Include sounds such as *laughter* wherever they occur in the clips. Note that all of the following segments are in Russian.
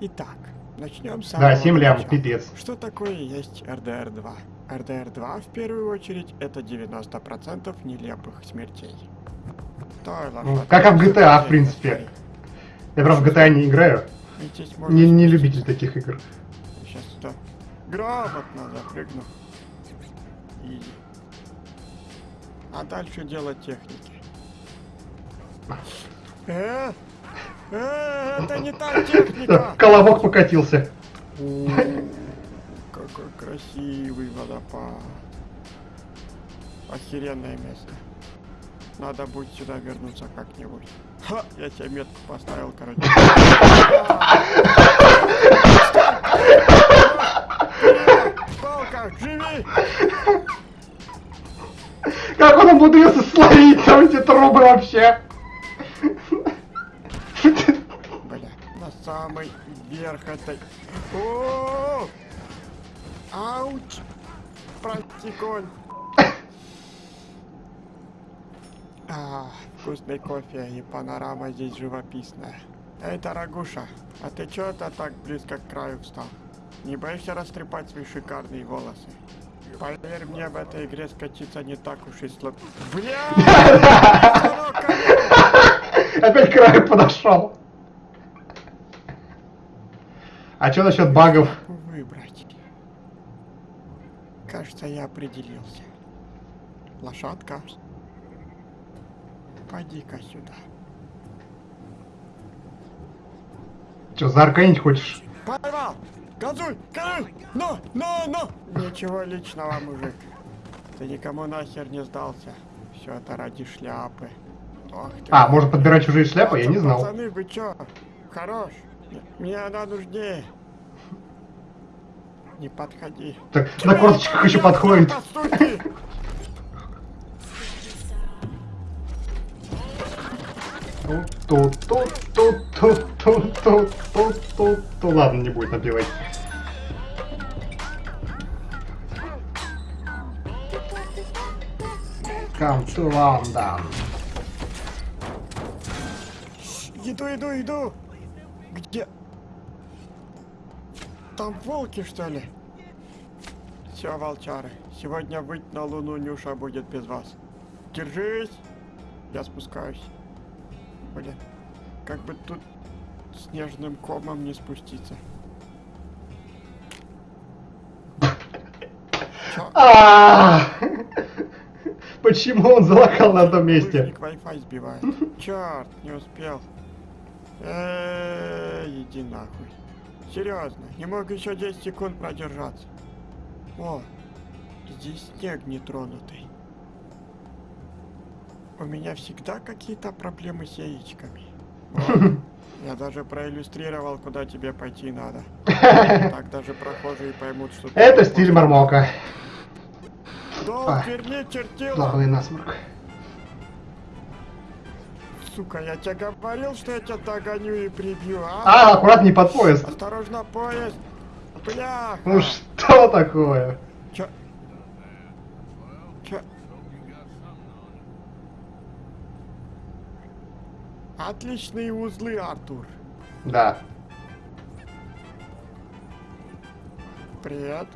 Итак, начнем с Да, самого 7 лямов, начала. пипец. Что такое есть РДР-2? РДР-2 в первую очередь это 90% нелепых смертей. Стой, Ну, как и в GTA, в принципе. Я, правда, в GTA не играю. Не, не любитель таких игр. Сейчас сюда. Грамотно запрыгну. И... А дальше дело техники. Э, это не та техника! *laughs* Колобок покатился. Какой красивый водопад. Охеренное место. Надо будет сюда вернуться как-нибудь. Ха, я тебе метку поставил, короче. Палка, живи! Как он умудрился словить там эти трубы вообще? Бля, на самый верх этой... О! Ауч! Прости, конь. А, вкусный кофе и панорама здесь живописная. Эй, дорогуша, а ты чё это так близко к краю встал? Не боишься растрепать свои шикарные волосы? Поверь мне, в этой игре скатиться не так уж и сложно. Бля! *laughs* Опять краю подошел. А что насчет багов? выбрать. Кажется, я определился. Лошадка. Пойди-ка сюда. Че, заарканить хочешь? Поймал! Газуй! Газуй! Ну! Ну! Ну! Ничего личного, мужик. Ты никому нахер не сдался. Все это ради шляпы. Ох ты. А, можно подбирать чужие шляпы? Я не знал. Пацаны, вы чё? Хорош. Мне она нужнее. Не подходи. Так, на корточках еще подходит. Ладно, не будет набивать. Come to London. Иду, иду, иду! Где? Там волки, что ли? Все, волчары, сегодня выйти на луну Нюша будет без вас. Держись! Я спускаюсь. Блин, как бы тут снежным комом не спуститься. А! Почему он залокал на одном месте? Wi-Fi сбивает. Черт, не успел. Эй, иди нахуй. Серьезно, не мог еще 10 секунд продержаться. О, здесь снег нетронутый. У меня всегда какие-то проблемы с яичками. Вот. *laughs* Я даже проиллюстрировал, куда тебе пойти надо. *laughs* Так даже прохожие поймут, что... Это стиль можешь. Мармока. Долг верни, чертила! Слабый насморк. Сука, я тебе говорил, что я тебя догоню и прибью, а? А, аккуратней под поезд. Осторожно, поезд! Бля! Ну что такое? Чё? Чё? Отличные узлы, Артур. Да. Привет.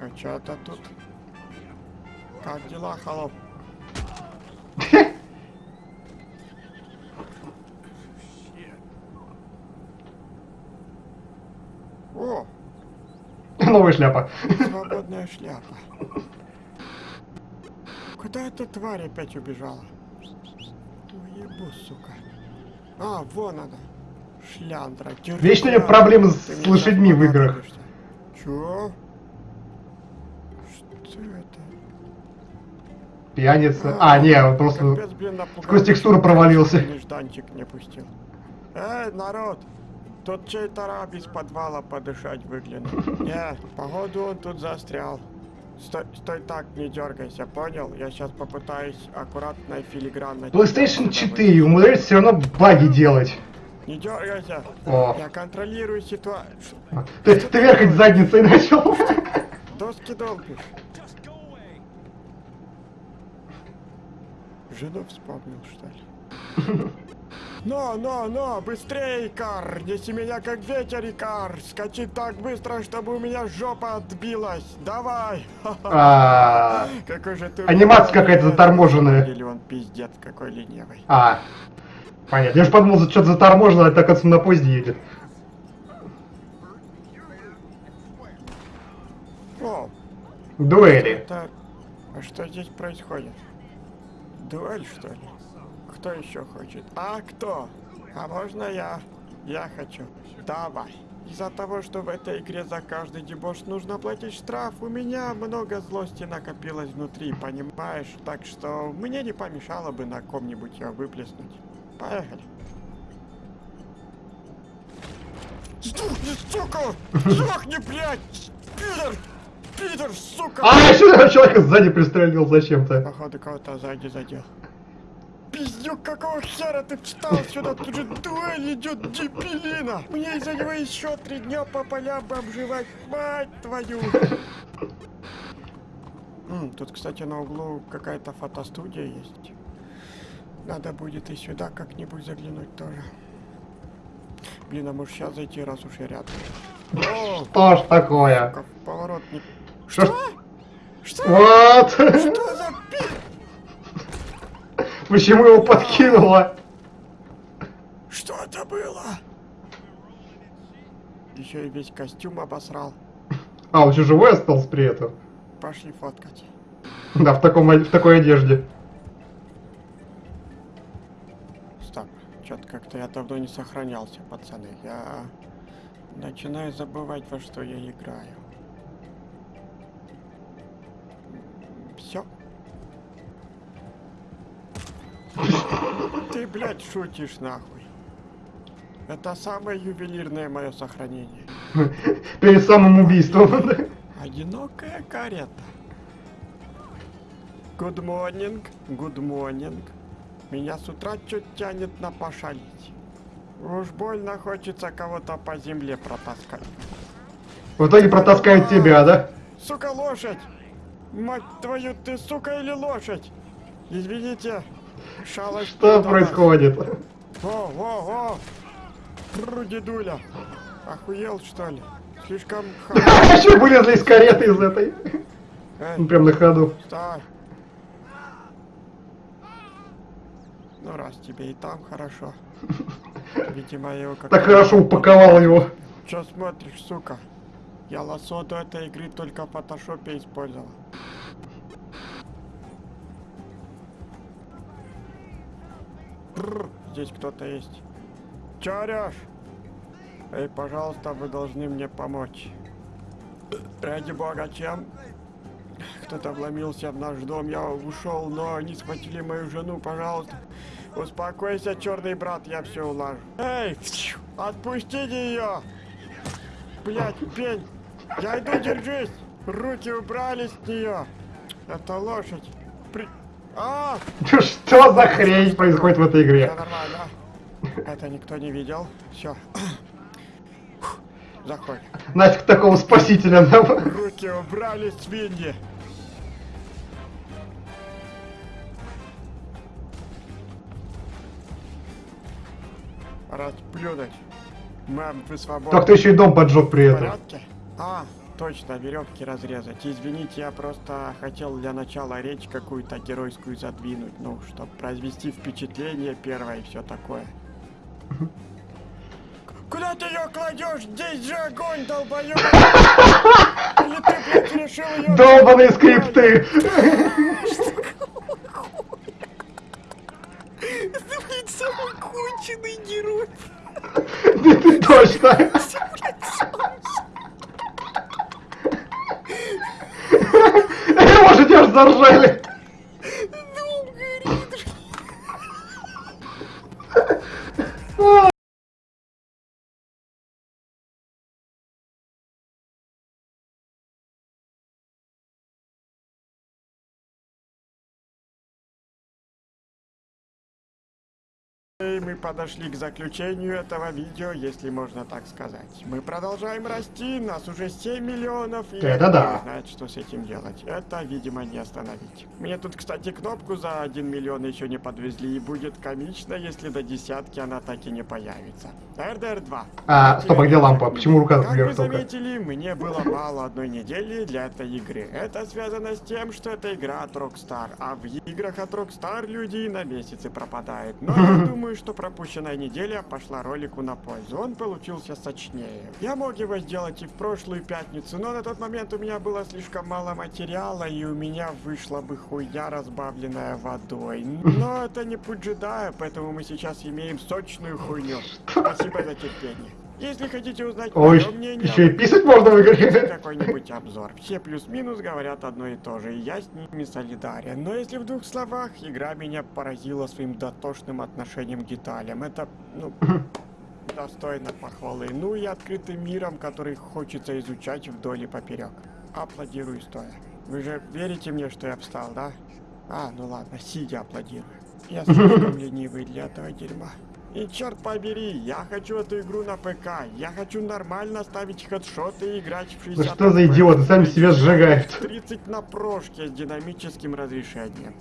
А чё это тут? Как дела, холоп? О, Новая шляпа. свободная шляпа. Куда эта тварь опять убежала? Ебу, сука. А, вон она. Шляндра. держи Вечно у меня. проблемы с мне лошадьми в играх. Чё? Что это? Пьяница. А, не, он просто Капец, блин, сквозь текстуру провалился. Нежданчик не пустил. Эй, народ! Тут чей-то раб из подвала подышать выглянул. *laughs* Не, походу он тут застрял. Стой, стой так, не дергайся, понял? Я сейчас попытаюсь аккуратно и филигранно... PlayStation отсюда 4 умудряется все равно баги делать. Не дергайся! О. Я контролирую ситуацию. Ты, ты верхать задницей начал. *laughs* Доски долбишь. Жену вспомнил, что ли? *laughs* Но, но, но, быстрее, Икар! Неси меня как ветер, Икар! Скачи так быстро, чтобы у меня жопа отбилась! Давай! А, *laughs* Какой же ты... Анимация какая-то заторможенная. Или он пиздец какой ленивый. а. Понятно. Я же подумал, что-то заторможено, а так отсюда на поезде едет. О, Дуэли. это... А что здесь происходит? Дуэль, что ли? Кто еще хочет? А кто? А можно я? Я хочу. Давай. Из-за того, что в этой игре за каждый дебош нужно платить штраф, у меня много злости накопилось внутри, понимаешь? Так что мне не помешало бы на ком-нибудь ее выплеснуть. Поехали. Сука! Сдохни, блядь! Пидор! Пидор, сука! А, еще человека сзади пристрелил зачем-то. Походу кого-то сзади задел. Пиздюк, какого хера ты встал сюда? Тут же дуэль идет, дебилина! Мне из-за него еще три дня по полям бы обживать, мать твою! М, Тут, кстати, на углу какая-то фотостудия есть. Надо будет и сюда как-нибудь заглянуть тоже. Блин, а может сейчас зайти, раз уж я рядом. О, Что ж такое? как поворот не... Что ж... Что? Вот! Что за пи... Почему его подкинуло? Что это было? Еще и весь костюм обосрал. А, он еще живой остался при этом? Пошли фоткать. Да, в, таком, в такой одежде. Стоп. Что-то как-то я давно не сохранялся, пацаны. Я начинаю забывать, во что я играю. Ты, блядь, шутишь нахуй. Это самое ювелирное мое сохранение. Перед самым убийством. Одинокая карета. Good morning, good morning. Меня с утра чуть тянет на пошалить. Уж больно хочется кого-то по земле протаскать. В итоге протаскают тебя, да? Сука, лошадь! Мать твою, ты сука или лошадь? Извините, шалость. Что происходит? О, о, о! Бррр, дедуля. Охуел, что ли? Слишком. *laughs* Еще вылезли из кареты из этой. Эй, Ну, Прям на ходу. Стой! Ну раз тебе и там хорошо. Видимо, его как Так хорошо упаковал его. Чё смотришь, сука? Я лосо до этой игры только в фотошопе использовал. Бррр, здесь кто-то есть. Чё орёшь? Эй, пожалуйста, вы должны мне помочь. Ради бога, чем? Кто-то вломился в наш дом, я ушел, но они схватили мою жену, пожалуйста. Успокойся, черный брат, я все улажу. Эй, отпустите ее! Блять, пень! Я иду, держись! Руки убрали с нее! Это лошадь! Что за хрень происходит в этой игре? нормально. Это никто не видел. Все. Заходь. Нафиг такого спасителя нам. Руки убрали, свиньи! Расплюнуть. Мам, вы свободны. Так ты еще и дом поджег при этом. А, точно, веревки разрезать. Извините, я просто хотел для начала речь какую-то геройскую задвинуть, ну, чтобы произвести впечатление первое и все такое. Куда ты ее кладешь? Здесь же огонь, долбоёб! Или ты, блядь, решил ее... Долбаные скрипты! Это, блядь, самый конченый герой! *laughs* Ты, ты точно! И мы подошли к заключению этого видео, если можно так сказать. Мы продолжаем расти, нас уже 7 миллионов, и Это да. не знает, что с этим делать. Это, видимо, не остановить. Мне тут, кстати, кнопку за 1 миллион еще не подвезли, и будет комично, если до десятки она так и не появится. РДР-2. А, стоп, а где лампа? Почему рука Как вверх вы только? заметили, мне было мало одной недели для этой игры. Это связано с тем, что это игра от Rockstar, а в играх от Rockstar люди на месяцы пропадают. Но я *laughs* думаю, что пропущенная неделя пошла ролику на пользу. Он получился сочнее. Я мог его сделать и в прошлую пятницу, но на тот момент у меня было слишком мало материала, и у меня вышла бы хуйня, разбавленная водой. Но это не путь джедая, поэтому мы сейчас имеем сочную хуйню. Спасибо за терпение. Если хотите узнать Ой, мое мнение, еще и писать можно в игре. какой-нибудь обзор. Все плюс-минус говорят одно и то же, и я с ними солидарен. Но если в двух словах, игра меня поразила своим дотошным отношением к деталям. Это, ну, достойно похвалы. Ну и открытым миром, который хочется изучать вдоль и поперек. Аплодирую стоя. Вы же верите мне, что я встал, да? А, ну ладно, сидя аплодирую. Я слишком *laughs* ленивый для этого дерьма. И черт побери, я хочу эту игру на ПК. Я хочу нормально ставить хедшоты и играть в 60 Ну что за идиоты, сами себя сжигают. 30 на прошке с динамическим разрешением.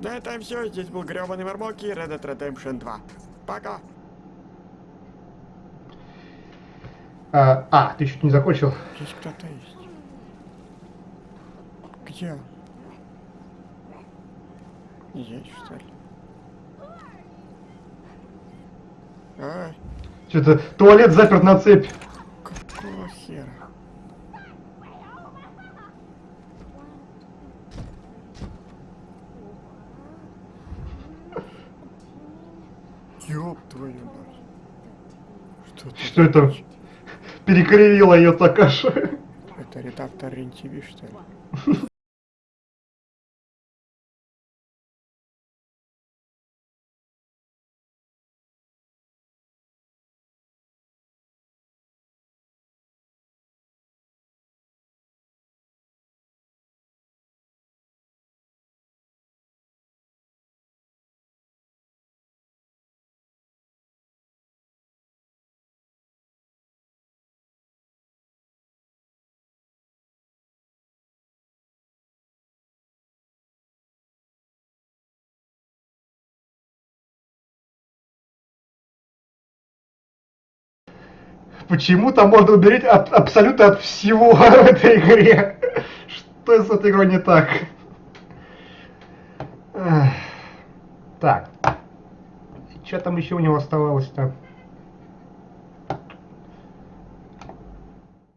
На этом все. Здесь был гребаный Мармоки и Red Dead Redemption 2. Пока. А, а, ты еще не закончил? Здесь кто-то есть. Где? Здесь, что ли? Что-то туалет заперт на цепь. какого хера? Ёб твою мать. Что, Что это? Перекривила ее Такаша. Это редактор РЕН-ТВ, что ли? Почему-то можно умереть от, абсолютно от всего *laughs* в этой игре. Что с этой игрой не так? Так. Что там еще у него оставалось-то?